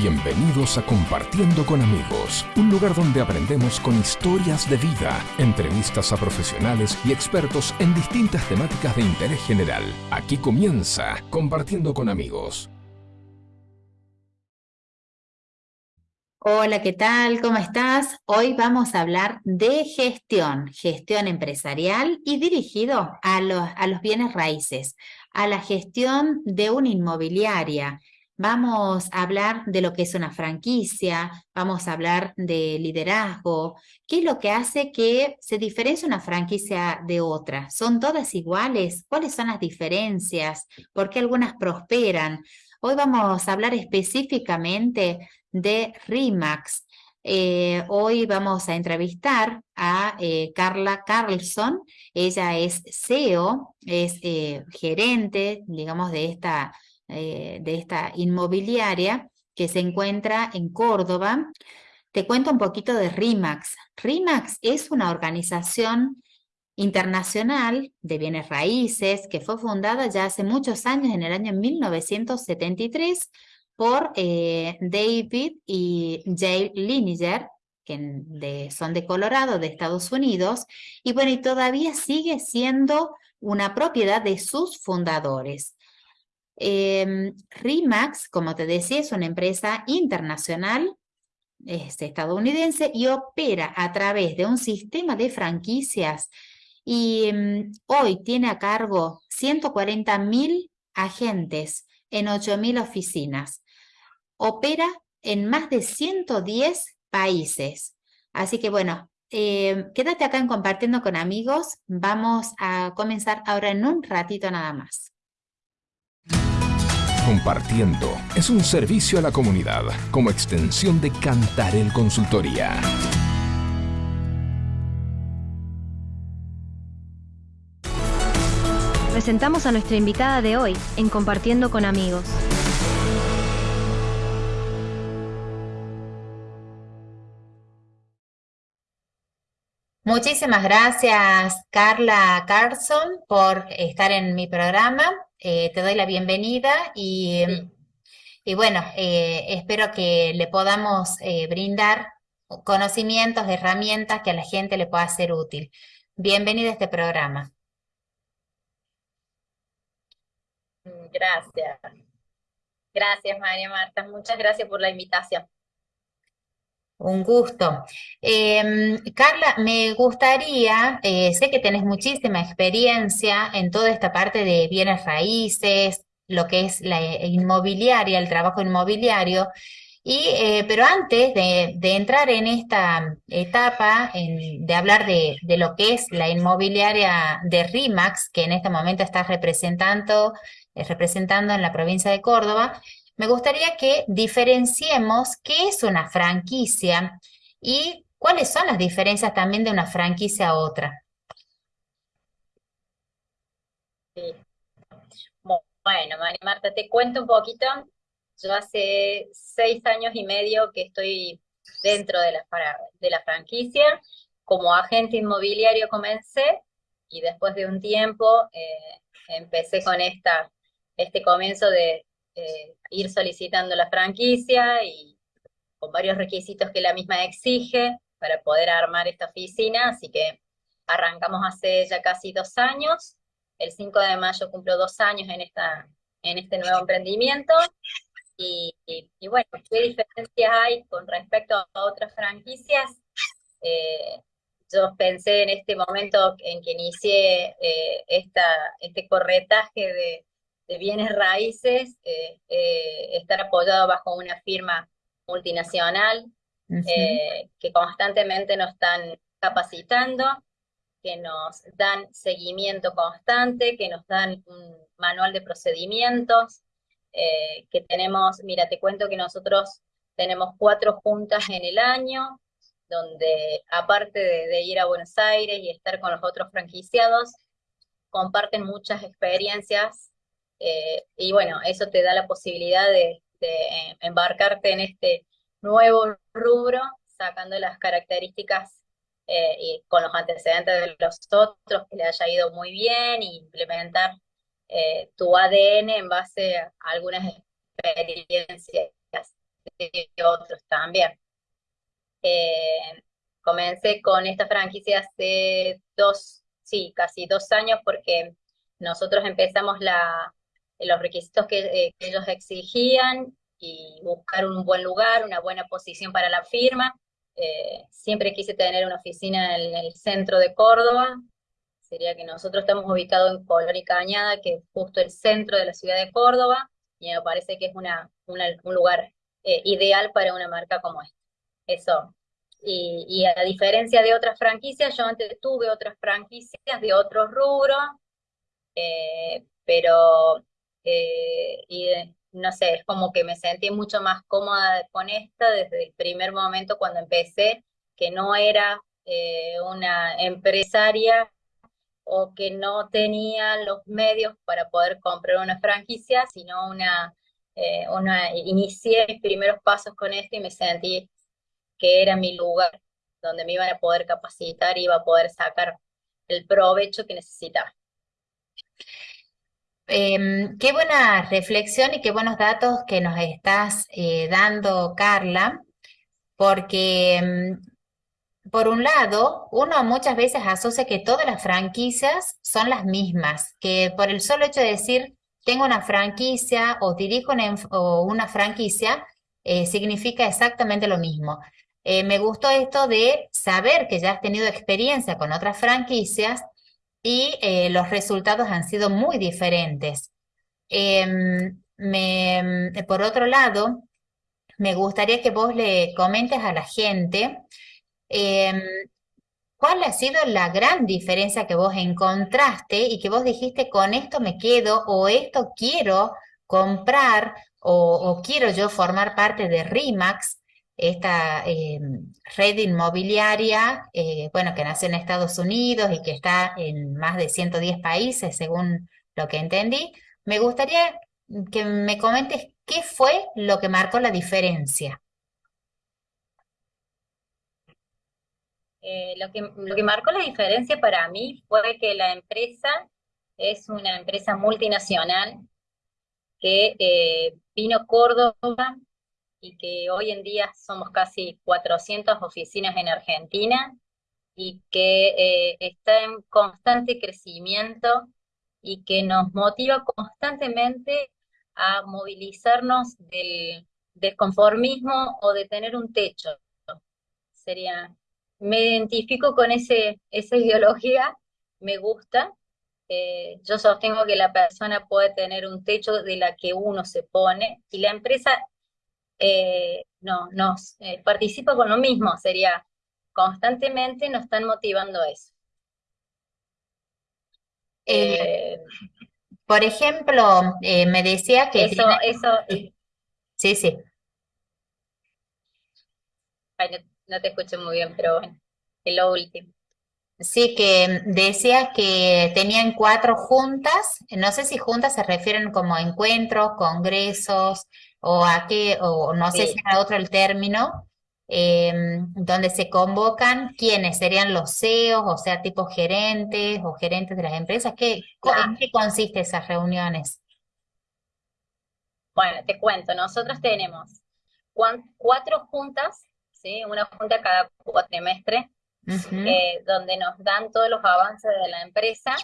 Bienvenidos a Compartiendo con Amigos, un lugar donde aprendemos con historias de vida, entrevistas a profesionales y expertos en distintas temáticas de interés general. Aquí comienza Compartiendo con Amigos. Hola, ¿qué tal? ¿Cómo estás? Hoy vamos a hablar de gestión, gestión empresarial y dirigido a los, a los bienes raíces, a la gestión de una inmobiliaria Vamos a hablar de lo que es una franquicia, vamos a hablar de liderazgo, qué es lo que hace que se diferencie una franquicia de otra. ¿Son todas iguales? ¿Cuáles son las diferencias? ¿Por qué algunas prosperan? Hoy vamos a hablar específicamente de RIMAX. Eh, hoy vamos a entrevistar a eh, Carla Carlson. Ella es CEO, es eh, gerente, digamos, de esta eh, de esta inmobiliaria que se encuentra en Córdoba. Te cuento un poquito de RIMAX. RIMAX es una organización internacional de bienes raíces que fue fundada ya hace muchos años, en el año 1973, por eh, David y Jay Liniger, que son de Colorado, de Estados Unidos, y bueno, y todavía sigue siendo una propiedad de sus fundadores. Eh, RIMAX, como te decía, es una empresa internacional es estadounidense y opera a través de un sistema de franquicias y em, hoy tiene a cargo 140 mil agentes en 8 mil oficinas. Opera en más de 110 países. Así que bueno, em, quédate acá en compartiendo con amigos. Vamos a comenzar ahora en un ratito nada más. Compartiendo es un servicio a la comunidad como extensión de Cantarel Consultoría. Presentamos a nuestra invitada de hoy en Compartiendo con Amigos. Muchísimas gracias, Carla Carlson, por estar en mi programa. Eh, te doy la bienvenida y, y bueno, eh, espero que le podamos eh, brindar conocimientos, herramientas que a la gente le pueda ser útil. Bienvenida a este programa. Gracias. Gracias, María Marta. Muchas gracias por la invitación. Un gusto. Em, Carla, me gustaría, eh, sé que tenés muchísima experiencia en toda esta parte de bienes raíces, lo que es la inmobiliaria, el trabajo inmobiliario, y, eh, pero antes de, entrar en esta etapa, de hablar de, de, lo que es la inmobiliaria de RIMAX, que en este momento está representando, eh, representando en la provincia de Córdoba, me gustaría que diferenciemos qué es una franquicia y cuáles son las diferencias también de una franquicia a otra. Bueno, María Marta, te cuento un poquito. Yo hace seis años y medio que estoy dentro de la, franquicia. Como agente inmobiliario comencé y después de un tiempo eh, empecé con esta, este comienzo de, eh, ir solicitando la franquicia y con varios requisitos que la misma exige para poder armar esta oficina, así que arrancamos hace ya casi dos años, el 5 de mayo cumplo dos años en, esta, en este nuevo emprendimiento, y, bueno, ¿qué diferencias hay con respecto a otras franquicias? Eh, yo pensé en este momento en que inicié eh, esta, este corretaje de, de bienes raíces, eh, eh, estar apoyado bajo una firma multinacional eh, que constantemente nos están capacitando, que nos dan seguimiento constante, que nos dan un manual de procedimientos, que tenemos, mira, te cuento que nosotros tenemos cuatro juntas en el año, donde aparte de ir a Buenos Aires y estar con los otros franquiciados, comparten muchas experiencias eh, y bueno, eso te da la posibilidad de, eh, embarcarte en este nuevo rubro, sacando las características eh, y con los antecedentes de los otros que le haya ido muy bien, e implementar tu ADN en base a algunas experiencias. otros también. Comencé con esta franquicia hace dos, sí, casi dos años porque nosotros empezamos la, los requisitos que, eh, que ellos exigían y buscar un buen lugar, una buena posición para la firma. Eh, siempre quise tener una oficina en el centro de Córdoba, sería que nosotros estamos ubicados en Colón y Cañada, que es justo el centro de la ciudad de Córdoba, y me parece que es una, un lugar eh, ideal para una marca como esta. Eso. Y, a diferencia de otras franquicias, yo antes tuve otras franquicias de otros rubros, eh, pero y, no sé, es como que me sentí mucho más cómoda con esta desde el primer momento cuando empecé, que no era eh, una empresaria o que no tenía los medios para poder comprar una franquicia, sino una, eh, una inicié mis primeros pasos con esto y me sentí que era mi lugar donde me iban a poder capacitar y iba a poder sacar el provecho que necesitaba. Em, qué buena reflexión y qué buenos datos que nos estás eh, dando, Carla, porque em, por un lado, uno muchas veces asocia que todas las franquicias son las mismas, que por el solo hecho de decir tengo una franquicia o dirijo una, franquicia, eh, significa exactamente lo mismo. Eh, me gustó esto de saber que ya has tenido experiencia con otras franquicias y eh, los resultados han sido muy diferentes. Em, me, por otro lado, me gustaría que vos le comentes a la gente em, cuál ha sido la gran diferencia que vos encontraste y que vos dijiste con esto me quedo o esto quiero comprar o, o quiero yo formar parte de RIMAX esta eh, red inmobiliaria, eh, bueno, que nació en Estados Unidos y que está en más de 110 países, según lo que entendí. Me gustaría que me comentes qué fue lo que marcó la diferencia. Eh, lo, que, lo que marcó la diferencia para mí fue que la empresa es una empresa multinacional que vino Córdoba y que hoy en día somos casi 400 oficinas en Argentina y que eh, está en constante crecimiento y que nos motiva constantemente a movilizarnos del desconformismo o de tener un techo. Sería, me identifico con ese, esa ideología, me gusta. Eh, yo sostengo que la persona puede tener un techo de la que uno se pone y la empresa eh, no, nos eh, participa con lo mismo, sería constantemente nos están motivando eso. Eh, por ejemplo, me decía que... Eso, eso... Sí, sí. no, te escucho muy bien, pero bueno, es lo último. Sí, que decía que tenían cuatro juntas, no sé si juntas se refieren como encuentros, congresos, o a qué, o no sé si era otro el término, em, donde se convocan quiénes serían los CEOs, o sea, tipo gerentes o gerentes de las empresas. ¿Qué, ¿En qué consiste esas reuniones? Bueno, te cuento, nosotros tenemos cuatro juntas, ¿sí? una junta cada cuatrimestre, eh, donde nos dan todos los avances de la empresa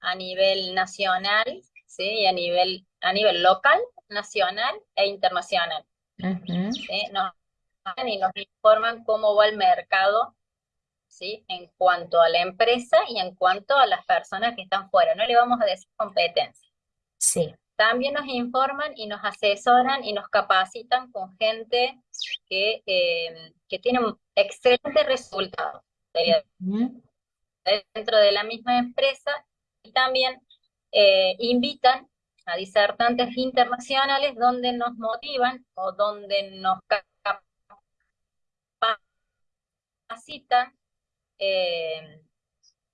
a nivel nacional ¿sí? y a nivel, a nivel local nacional e internacional. nos, y nos informan cómo va el mercado ¿sí? en cuanto a la empresa y en cuanto a las personas que están fuera. No le vamos a decir competencia. Sí. También nos informan y nos asesoran y nos capacitan con gente que, eh, que tiene excelentes resultados dentro de la misma empresa y también eh, invitan a disertantes internacionales donde nos motivan o donde nos capacitan eh,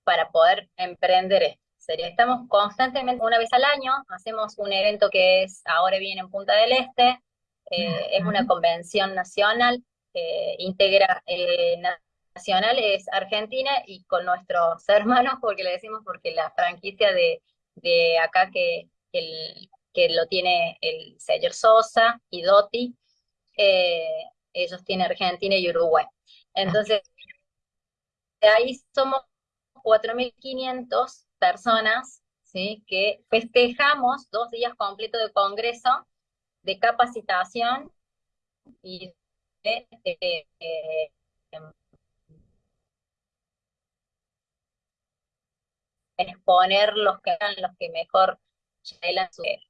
para poder emprender esto. Sería, estamos constantemente, una vez al año, hacemos un evento que es, ahora viene en Punta del Este, eh, es una convención nacional, eh, integra nacional es Argentina y con nuestros hermanos, porque le decimos porque la franquicia de, de acá que el, que lo tiene el señor Sosa y Dotti, eh, ellos tienen Argentina y Uruguay. Entonces, de ahí somos 4.500 personas ¿sí? que festejamos dos días completos de congreso, de capacitación y de, exponer los que los que mejor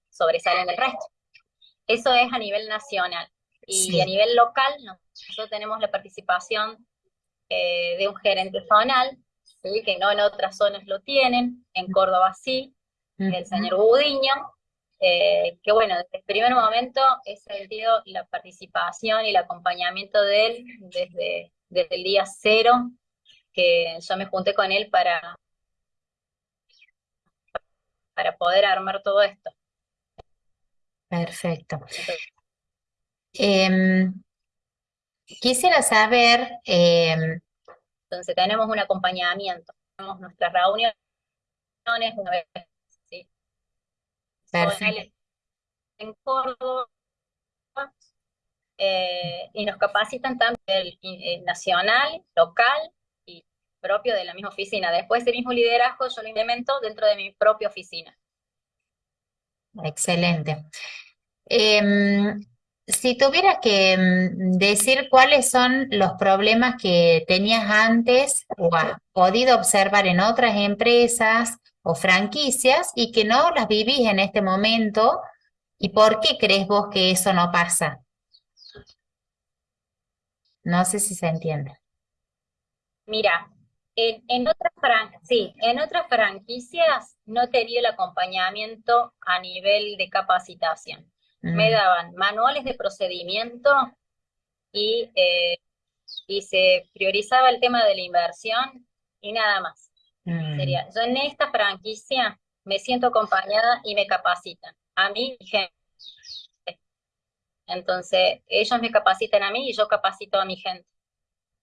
sobresalen del resto. Eso es a nivel nacional. Y a nivel local, nosotros tenemos la participación eh, de un gerente zonal, que no en otras zonas lo tienen, en Córdoba sí, el señor Budiño, eh, que bueno, desde el primer momento he sentido la participación y el acompañamiento de él desde, desde el día cero, que yo me junté con él para, para poder armar todo esto. Perfecto. Em, quisiera saber... Em, Entonces tenemos un acompañamiento, tenemos nuestras reuniones una vez, ¿sí? Perfecto. En Córdoba, eh, y nos capacitan tanto el, eh, nacional, local propio de la misma oficina. Después ese mismo liderazgo yo lo implemento dentro de mi propia oficina. Excelente. Em, si tuvieras que mm, decir cuáles son los problemas que tenías antes o has podido observar en otras empresas o franquicias y que no las vivís en este momento, ¿y por qué crees vos que eso no pasa? No sé si se entiende. Mira, en, otras sí, en otras franquicias no tenía el acompañamiento a nivel de capacitación. Me mm. daban manuales de procedimiento y, eh, y se priorizaba el tema de la inversión y nada más. Mm. Sería, yo en esta franquicia me siento acompañada y me capacitan. A mí, gente. Entonces, ellos me capacitan a mí y yo capacito a mi gente.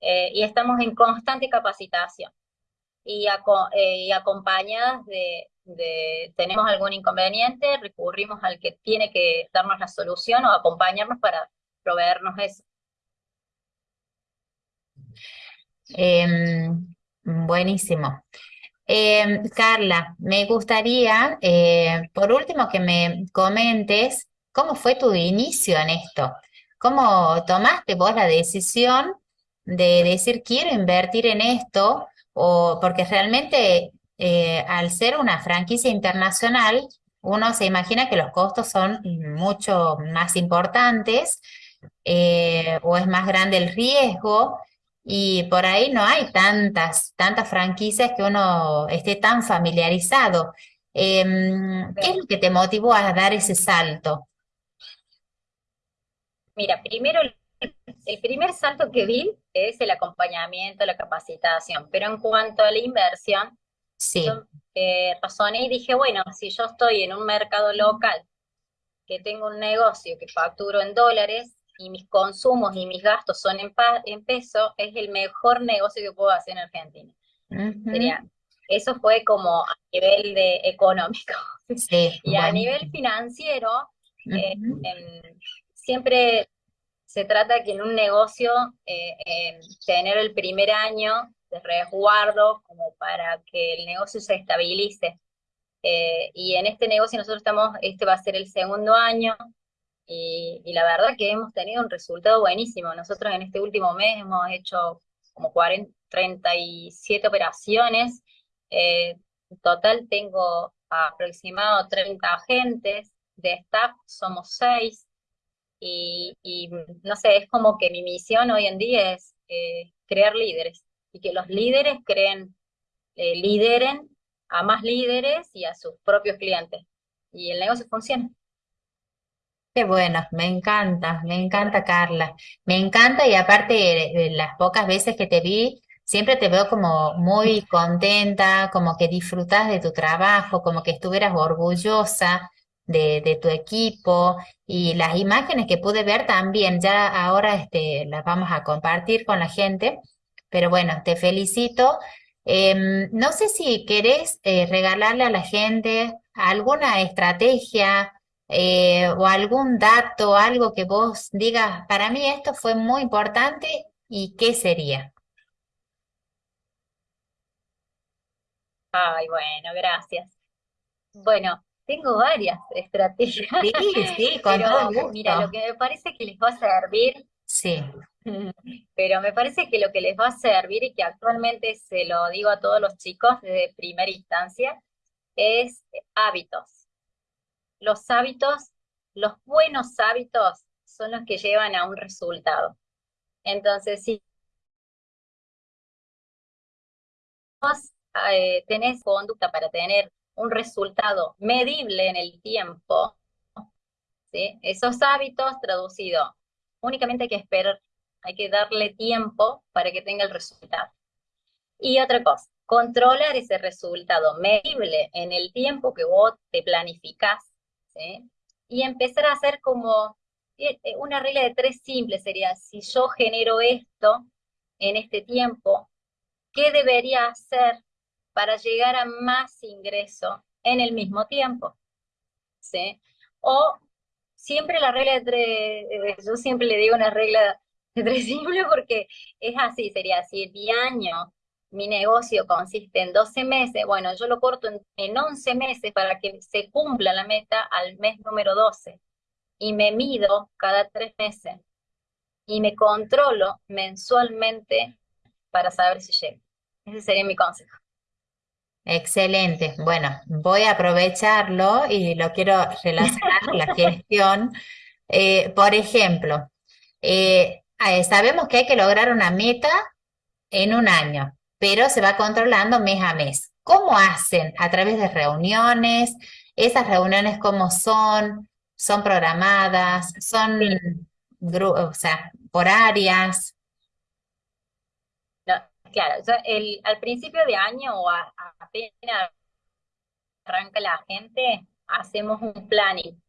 Eh, y estamos en constante capacitación. Y, eh, acompañadas de, tenemos algún inconveniente, recurrimos al que tiene que darnos la solución o acompañarnos para proveernos eso. Em, buenísimo. Em, Carla, me gustaría, eh, por último, que me comentes cómo fue tu inicio en esto. ¿Cómo tomaste vos la decisión de decir quiero invertir en esto, o porque realmente eh, al ser una franquicia internacional, uno se imagina que los costos son mucho más importantes eh, o es más grande el riesgo y por ahí no hay tantas, tantas franquicias que uno esté tan familiarizado. Em, ¿Qué es lo que te motivó a dar ese salto? Mira, primero el primer salto que vi es el acompañamiento, la capacitación, pero en cuanto a la inversión, sí. yo eh, razoné y dije, bueno, si yo estoy en un mercado local, que tengo un negocio que facturo en dólares y mis consumos y mis gastos son en, en peso, es el mejor negocio que puedo hacer en Argentina. eso fue como a nivel de económico. y a nivel financiero, eh, siempre se trata que en un negocio eh, tener el primer año de resguardo como para que el negocio se estabilice. Eh, y en este negocio nosotros estamos, este va a ser el segundo año, y, la verdad que hemos tenido un resultado buenísimo. Nosotros en este último mes hemos hecho como 40, 37 operaciones. Eh, en total tengo aproximado 30 agentes, de staff somos 6, y, no sé, es como que mi misión hoy en día es eh, crear líderes y que los líderes creen, eh, lideren a más líderes y a sus propios clientes. Y el negocio funciona. Qué bueno, me encanta, me encanta Carla, me encanta y aparte las pocas veces que te vi, siempre te veo como muy contenta, como que disfrutas de tu trabajo, como que estuvieras orgullosa de, tu equipo y las imágenes que pude ver también, ya ahora este, las vamos a compartir con la gente, pero bueno, te felicito. Em, no sé si querés eh, regalarle a la gente alguna estrategia, eh, o algún dato, algo que vos digas, para mí esto fue muy importante y qué sería. Ay, bueno, gracias. Bueno, tengo varias estrategias. Sí, sí, con pero todo gusto. mira, lo que me parece que les va a servir, Sí, pero me parece que lo que les va a servir y que actualmente se lo digo a todos los chicos desde primera instancia, es hábitos. Los hábitos, los buenos hábitos son los que llevan a un resultado. Entonces, si vos eh, tenés conducta para tener un resultado medible en el tiempo, ¿sí? esos hábitos traducidos, únicamente hay que esperar, hay que darle tiempo para que tenga el resultado. Y otra cosa, controlar ese resultado medible en el tiempo que vos te planificás, y empezar a hacer como eh, eh, una regla de tres simple sería, si yo genero esto en este tiempo, ¿qué debería hacer para llegar a más ingreso en el mismo tiempo. O siempre la regla de tres, eh, yo siempre le digo una regla de tres simple porque es así, sería si mi año, mi negocio consiste en 12 meses, bueno, yo lo corto en, en 11 meses para que se cumpla la meta al mes número 12 y me mido cada tres meses y me controlo mensualmente para saber si llego. Ese sería mi consejo. Excelente. Bueno, voy a aprovecharlo y lo quiero relacionar con la gestión. Eh, por ejemplo, eh, sabemos que hay que lograr una meta en un año, pero se va controlando mes a mes. ¿Cómo hacen? ¿A través de reuniones? ¿Esas reuniones cómo son? ¿Son programadas? ¿Son, o sea, por áreas? Claro, o sea, el, al principio de año o a- a- apenas arranca la gente, hacemos un planning.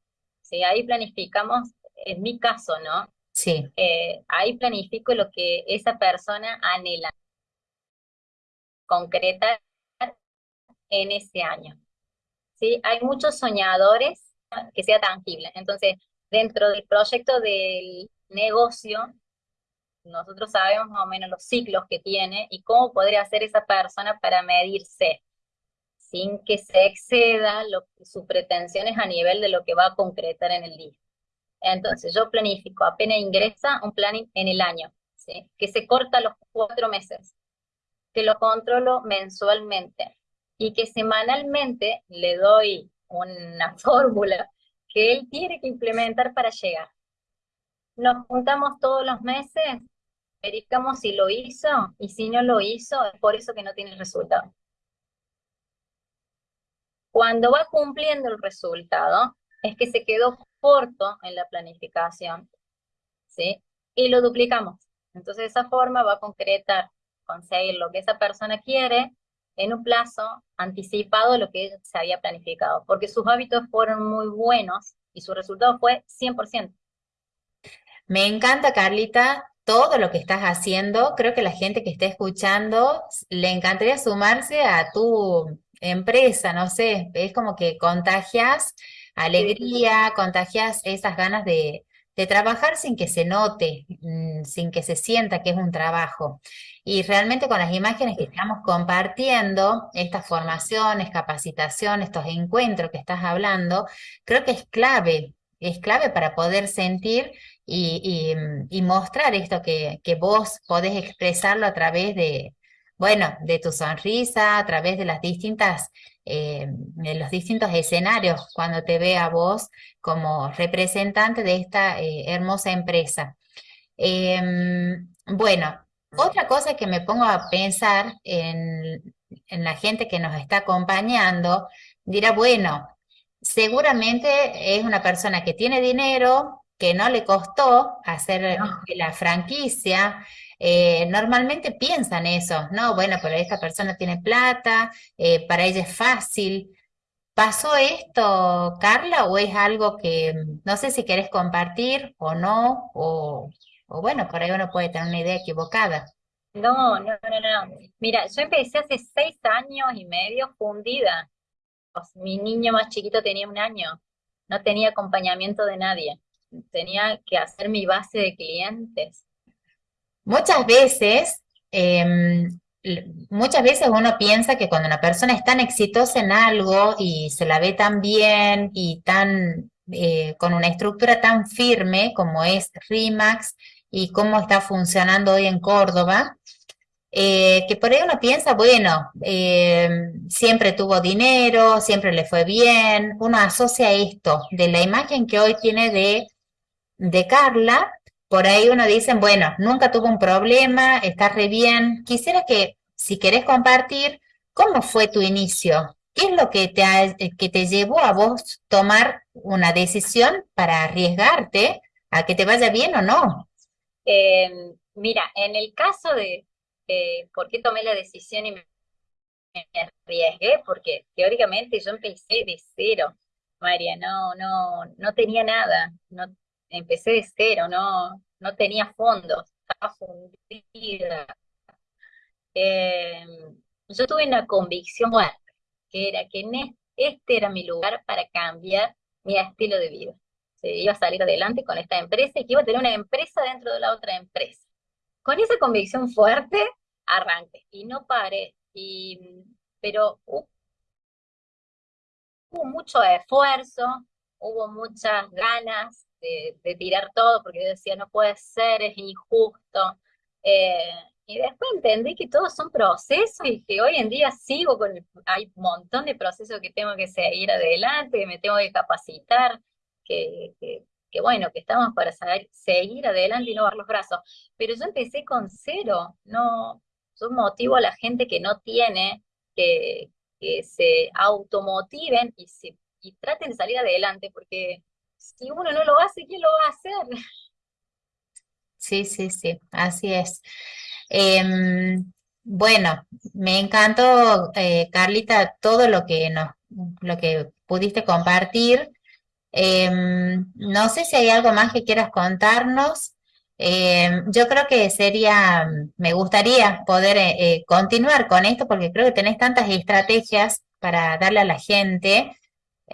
¿sí? Ahí planificamos, en mi caso, ¿no? Sí, Eh, ahí planifico lo que esa persona anhela concretar en ese año. ¿sí? Hay muchos soñadores que sea tangible. Entonces, dentro del proyecto del negocio, nosotros sabemos más o menos los ciclos que tiene y cómo podría hacer esa persona para medirse sin que se exceda lo, sus pretensiones a nivel de lo que va a concretar en el día. Entonces, yo planifico, apenas ingresa un planning en el año, ¿sí? que se corta los cuatro meses, que lo controlo mensualmente y que semanalmente le doy una fórmula que él tiene que implementar para llegar. Nos juntamos todos los meses, verificamos si lo hizo y si no lo hizo, es por eso que no tiene resultado. Cuando va cumpliendo el resultado, es que se quedó corto en la planificación, ¿sí? Y lo duplicamos. Entonces, de esa forma va a concretar, conseguir lo que esa persona quiere en un plazo anticipado de lo que se había planificado, porque sus hábitos fueron muy buenos y su resultado fue 100%. me encanta, Carlita, todo lo que estás haciendo. Creo que la gente que esté escuchando le encantaría sumarse a tu empresa, no sé, es como que contagias alegría, contagias esas ganas de, de trabajar sin que se note, mm, sin que se sienta que es un trabajo. Y realmente con las imágenes que estamos compartiendo, estas formaciones, capacitaciones, estos encuentros que estás hablando, creo que es clave, es clave para poder sentir mm, y mostrar esto que, vos podés expresarlo a través de, bueno, de tu sonrisa, a través de las distintas, eh, de los distintos escenarios, cuando te ve a vos como representante de esta eh, hermosa empresa. Em, bueno, otra cosa que me pongo a pensar en, en la gente que nos está acompañando, dirá, bueno, seguramente es una persona que tiene dinero, que no le costó hacer No. la franquicia. eh, normalmente piensan eso, no, bueno, pero esta persona tiene plata, eh, para ella es fácil. ¿Pasó esto, Carla, o es algo que mm, no sé si querés compartir o no, o, o bueno, por ahí uno puede tener una idea equivocada? No, no, no, no. Mira, yo empecé hace seis años y medio fundida. Mi niño más chiquito tenía un año. no tenía acompañamiento de nadie, tenía que hacer mi base de clientes. Muchas veces, em, muchas veces uno piensa que cuando una persona es tan exitosa en algo y se la ve tan bien y tan eh, con una estructura tan firme como es RIMAX y cómo está funcionando hoy en Córdoba, eh, que por ahí uno piensa, bueno, eh, siempre tuvo dinero, siempre le fue bien, uno asocia esto de la imagen que hoy tiene de, de Carla, por ahí uno dice, bueno, nunca tuvo un problema, está re bien. Quisiera que, si querés compartir, ¿cómo fue tu inicio? ¿Qué es lo que te, que te llevó a vos tomar una decisión para arriesgarte a que te vaya bien o no? Eh, mira, en el caso de, eh, por qué tomé la decisión y me, arriesgué, porque teóricamente yo empecé de cero, María, no, no, no tenía nada, empecé de cero, no, no tenía fondos, estaba fundida. Eh, yo tuve una convicción fuerte, que era que este era mi lugar para cambiar mi estilo de vida. Se iba a salir adelante con esta empresa y que iba a tener una empresa dentro de la otra empresa con esa convicción fuerte, arranqué y no paré. Y, pero hubo, mucho esfuerzo, hubo muchas ganas de, tirar todo, porque yo decía, no puede ser, es injusto. Eh, y después entendí que todos son procesos y que hoy en día sigo con, hay un montón de procesos que tengo que seguir adelante, que me tengo que capacitar, que, que bueno, que estamos para saber, seguir adelante y no dar los brazos. Pero yo empecé con cero, no, yo motivo a la gente que no tiene, que, que se automotiven y, se, y traten de salir adelante, porque si uno no lo hace, ¿quién lo va a hacer? Sí, sí, sí, así es. Em, bueno, me encantó, eh, Carlita, todo lo que lo que pudiste compartir. Em, no sé si hay algo más que quieras contarnos. Em, yo creo que sería, me gustaría poder eh, eh, continuar con esto porque creo que tenés tantas estrategias para darle a la gente.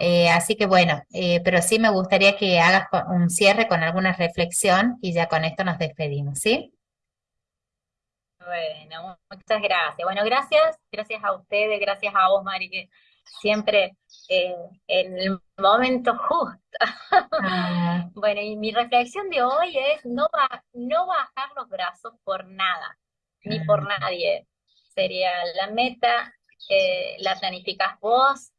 Eh, así que bueno, pero sí me gustaría que hagas un cierre con alguna reflexión y ya con esto nos despedimos, ¿sí? Bueno, muchas gracias. Bueno, gracias, gracias a ustedes, gracias a vos, Mari, que siempre eh, en el momento justo. Ah. Bueno, y mi reflexión de hoy es no, no bajar los brazos por nada, ni por ah. nadie. Sería la meta, eh, la planificas vos,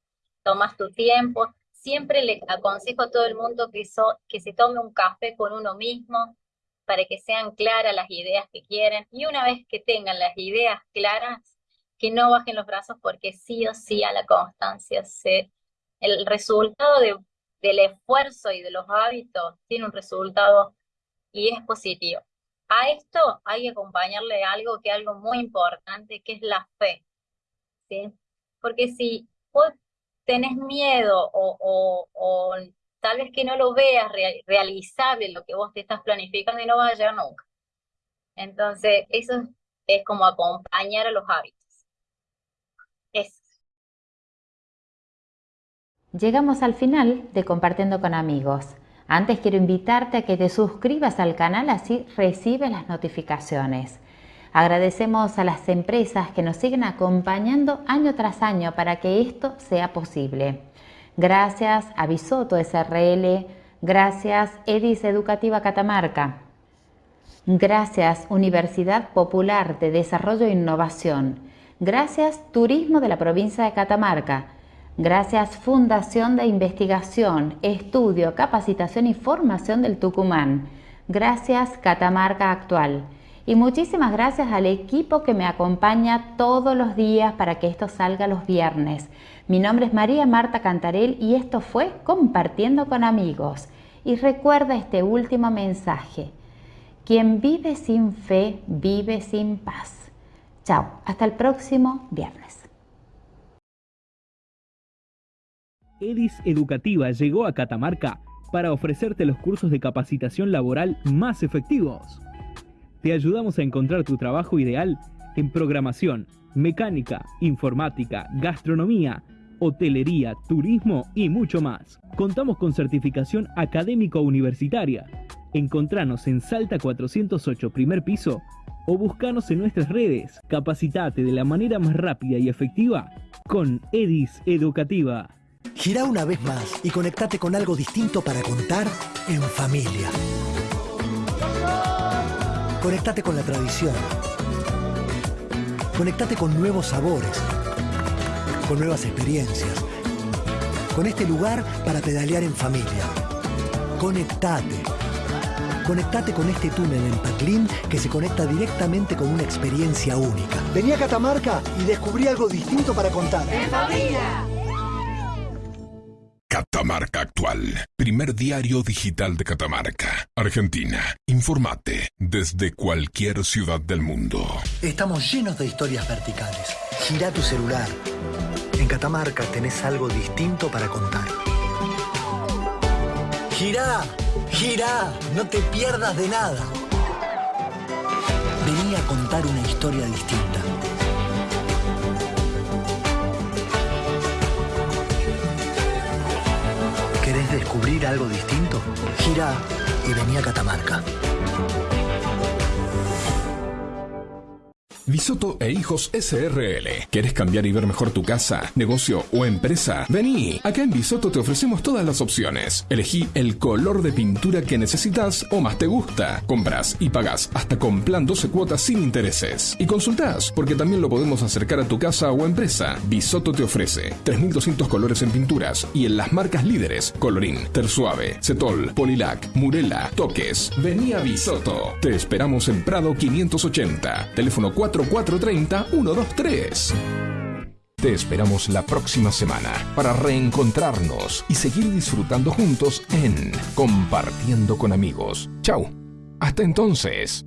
tomas tu tiempo. Siempre le aconsejo a todo el mundo que, que se tome un café con uno mismo para que sean claras las ideas que quieren. Y una vez que tengan las ideas claras, que no bajen los brazos porque sí o sí a la constancia se, el resultado del esfuerzo y de los hábitos tiene un resultado y es positivo. A esto hay que acompañarle algo que es algo muy importante, que es la fe. Porque si tenés miedo o, tal vez que no lo veas realizable lo que vos te estás planificando y no vas a llegar nunca. Entonces, eso es como acompañar a los hábitos. Llegamos al final de Compartiendo con Amigos. Antes quiero invitarte a que te suscribas al canal así recibes las notificaciones. Agradecemos a las empresas que nos siguen acompañando año tras año para que esto sea posible. Gracias a Bisoto SRL, gracias Edis Educativa Catamarca, gracias Universidad Popular de Desarrollo e Innovación, Gracias Turismo de la provincia de Catamarca. Gracias Fundación de Investigación, Estudio, Capacitación y Formación del Tucumán. Gracias Catamarca Actual. Y muchísimas gracias al equipo que me acompaña todos los días para que esto salga los viernes. Mi nombre es María Marta Cantarel y esto fue Compartiendo con amigos. Y recuerda este último mensaje. Quien vive sin fe, vive sin paz. Chao, hasta el próximo viernes. EDIS Educativa llegó a Catamarca para ofrecerte los cursos de capacitación laboral más efectivos. Te ayudamos a encontrar tu trabajo ideal en programación, mecánica, informática, gastronomía, hotelería, turismo y mucho más. Contamos con certificación académico-universitaria. Encontranos en Salta 408, primer piso, o buscanos en nuestras redes. Capacitate de la manera más rápida y efectiva con EDIS Educativa. Gira una vez más y conectate con algo distinto para contar en familia. Conectate con la tradición. Conectate con nuevos sabores, con nuevas experiencias, con este lugar para pedalear en familia. Conectate. Conectate con este túnel en Paclín que se conecta directamente con una experiencia única. Vení a Catamarca y descubrí algo distinto para contar. ¡En familia! Primer diario digital de Catamarca, Argentina. Informate desde cualquier ciudad del mundo. Estamos llenos de historias verticales. Gira tu celular. En Catamarca tenés algo distinto para contar. Gira, gira, no te pierdas de nada. Vení a contar una historia distinta. ¿Querés descubrir algo distinto? Gira y vení a Catamarca. Bisoto e Hijos SRL. ¿Quieres cambiar y ver mejor tu casa, negocio o empresa? Vení. Acá en Bisoto te ofrecemos todas las opciones. Elegí el color de pintura que necesitas o más te gusta. Compras y pagas hasta con plan 12 cuotas sin intereses. Y consultás, porque también lo podemos acercar a tu casa o empresa. Bisoto te ofrece 3200 colores en pinturas y en las marcas líderes: Colorín, Tersuave, Cetol, Polilac, Murela, Toques. Vení a Bisoto. Te esperamos en Prado 580. Teléfono 4 4430-123. Te esperamos la próxima semana para reencontrarnos y seguir disfrutando juntos en Compartiendo con amigos. Chau. Hasta entonces.